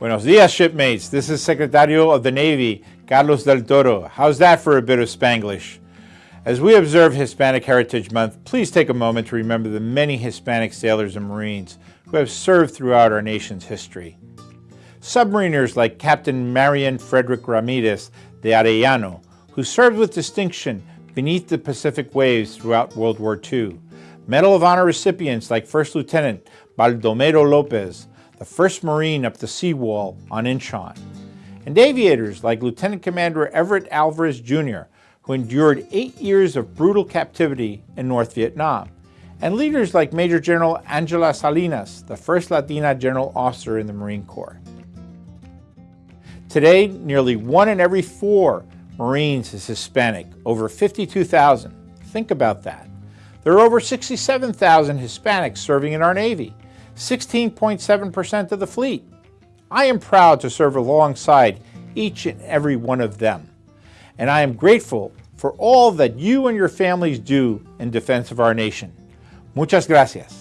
Buenos dias, shipmates. This is Secretario of the Navy, Carlos del Toro. How's that for a bit of Spanglish? As we observe Hispanic Heritage Month, please take a moment to remember the many Hispanic sailors and Marines who have served throughout our nation's history. Submariners like Captain Marion Frederick Ramirez de Arellano, who served with distinction beneath the Pacific waves throughout World War II. Medal of Honor recipients like First Lieutenant Baldomero Lopez, the first Marine up the seawall on Inchon. And aviators like Lieutenant Commander Everett Alvarez Jr., who endured eight years of brutal captivity in North Vietnam. And leaders like Major General Angela Salinas, the first Latina general officer in the Marine Corps. Today, nearly one in every four Marines is Hispanic, over 52,000. Think about that. There are over 67,000 Hispanics serving in our Navy, 16.7% of the fleet. I am proud to serve alongside each and every one of them. And I am grateful for all that you and your families do in defense of our nation. Muchas gracias.